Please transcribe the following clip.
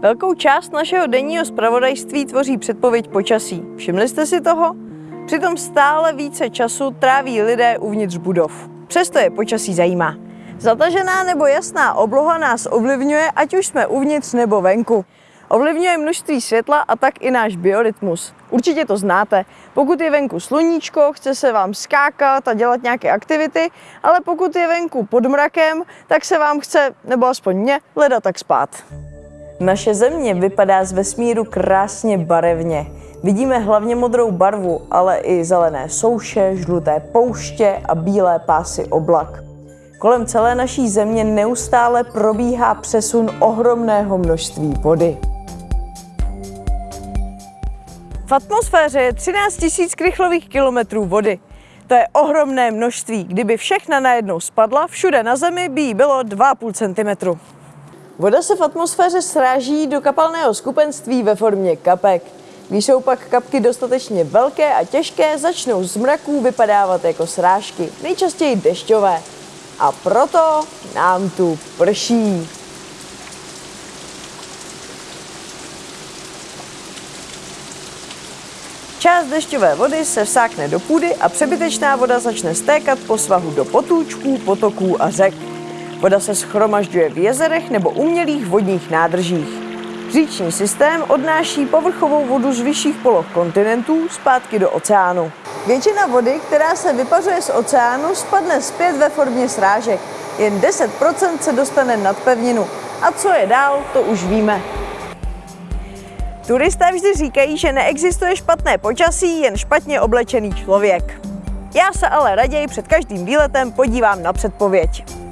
Velkou část našeho denního zpravodajství tvoří předpověď počasí. Všimli jste si toho? Přitom stále více času tráví lidé uvnitř budov. Přesto je počasí zajímá. Zatažená nebo jasná obloha nás ovlivňuje, ať už jsme uvnitř nebo venku. Ovlivňuje množství světla a tak i náš biorytmus. Určitě to znáte. Pokud je venku sluníčko, chce se vám skákat a dělat nějaké aktivity, ale pokud je venku pod mrakem, tak se vám chce, nebo aspoň mě, leda tak spát. Naše země vypadá z vesmíru krásně barevně. Vidíme hlavně modrou barvu, ale i zelené souše, žluté pouště a bílé pásy oblak. Kolem celé naší země neustále probíhá přesun ohromného množství vody. V atmosféře je 13 000 krychlových kilometrů vody. To je ohromné množství. Kdyby všechna najednou spadla, všude na Zemi by jí bylo 2,5 cm. Voda se v atmosféře sráží do kapalného skupenství ve formě kapek. Když jsou pak kapky dostatečně velké a těžké, začnou z mraků vypadávat jako srážky, nejčastěji dešťové. A proto nám tu prší. Část dešťové vody se vsákne do půdy a přebytečná voda začne stékat po svahu do potůčků, potoků a řek. Voda se schromažďuje v jezerech nebo umělých vodních nádržích. Říční systém odnáší povrchovou vodu z vyšších poloh kontinentů zpátky do oceánu. Většina vody, která se vypařuje z oceánu, spadne zpět ve formě srážek. Jen 10% se dostane nad pevninu. A co je dál, to už víme. Turisté vždy říkají, že neexistuje špatné počasí, jen špatně oblečený člověk. Já se ale raději před každým výletem podívám na předpověď.